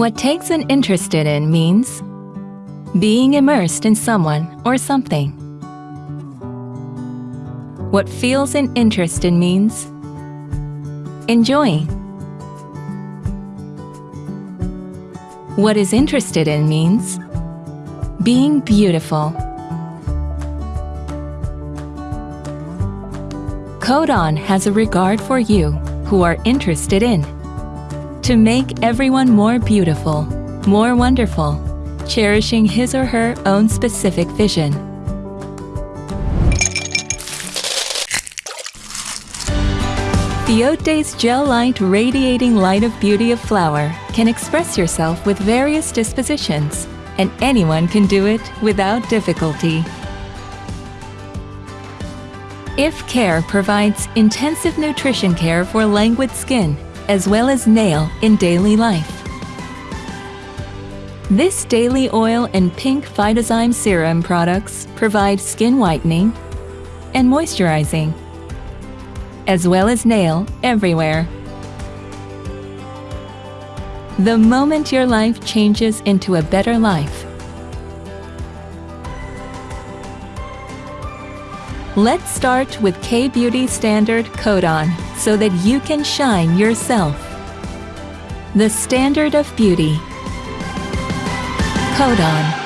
What takes an interested in means being immersed in someone or something. What feels an interest in means enjoying. What is interested in means being beautiful. Codon has a regard for you who are interested in to make everyone more beautiful, more wonderful, cherishing his or her own specific vision. Fiote's Gel Light Radiating Light of Beauty of Flower can express yourself with various dispositions, and anyone can do it without difficulty. If Care provides intensive nutrition care for languid skin as well as nail in daily life. This daily oil and pink Phytozyme serum products provide skin whitening and moisturizing, as well as nail everywhere. The moment your life changes into a better life, Let's start with K-Beauty Standard Codon so that you can shine yourself. The standard of beauty. Codon.